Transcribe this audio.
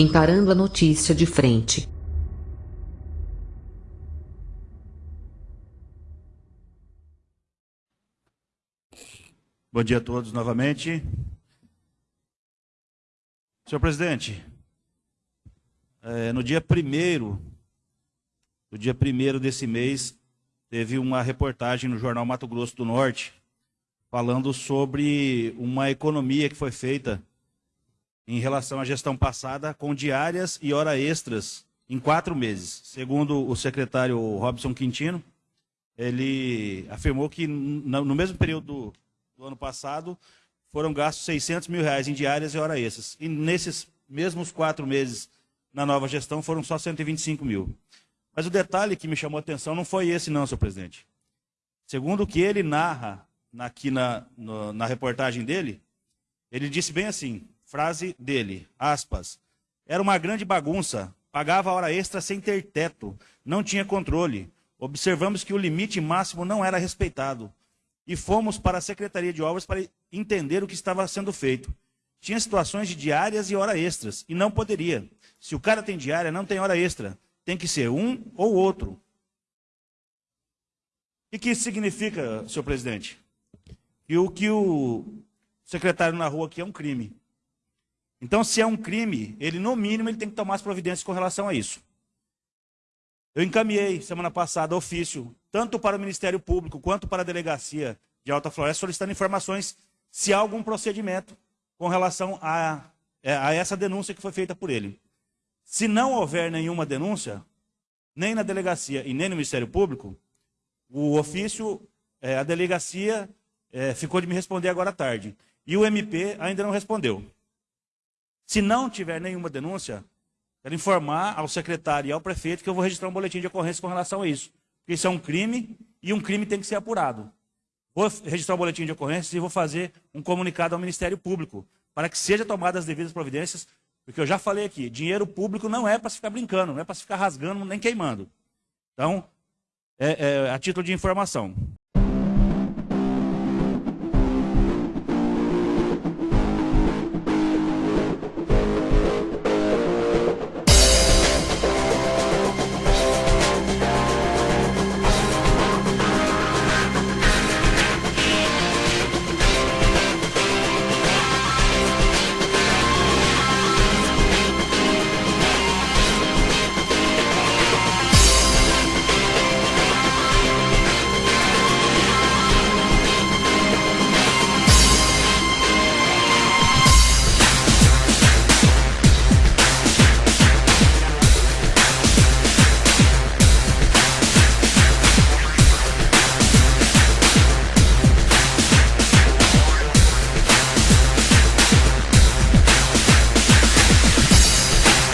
encarando a notícia de frente. Bom dia a todos novamente. Senhor presidente, é, no dia primeiro, no dia primeiro desse mês, teve uma reportagem no jornal Mato Grosso do Norte falando sobre uma economia que foi feita em relação à gestão passada com diárias e hora extras em quatro meses. Segundo o secretário Robson Quintino, ele afirmou que no mesmo período do ano passado, foram gastos 600 mil reais em diárias e hora extras. E nesses mesmos quatro meses na nova gestão foram só 125 mil. Mas o detalhe que me chamou a atenção não foi esse não, senhor presidente. Segundo o que ele narra aqui na, na reportagem dele, ele disse bem assim, frase dele, aspas, era uma grande bagunça, pagava hora extra sem ter teto, não tinha controle. Observamos que o limite máximo não era respeitado e fomos para a Secretaria de Obras para entender o que estava sendo feito. Tinha situações de diárias e hora extras, e não poderia. Se o cara tem diária, não tem hora extra. Tem que ser um ou outro. O que isso significa, senhor presidente? Que o que o secretário na rua aqui é um crime. Então, se é um crime, ele, no mínimo, ele tem que tomar as providências com relação a isso. Eu encaminhei, semana passada, ofício, tanto para o Ministério Público quanto para a Delegacia de Alta Floresta, solicitando informações se há algum procedimento com relação a, é, a essa denúncia que foi feita por ele. Se não houver nenhuma denúncia, nem na delegacia e nem no Ministério Público, o ofício, é, a delegacia é, ficou de me responder agora à tarde. E o MP ainda não respondeu. Se não tiver nenhuma denúncia, Quero informar ao secretário e ao prefeito que eu vou registrar um boletim de ocorrência com relação a isso. Porque isso é um crime e um crime tem que ser apurado. Vou registrar um boletim de ocorrência e vou fazer um comunicado ao Ministério Público para que seja tomadas as devidas providências, porque eu já falei aqui, dinheiro público não é para se ficar brincando, não é para se ficar rasgando nem queimando. Então, é, é, a título de informação.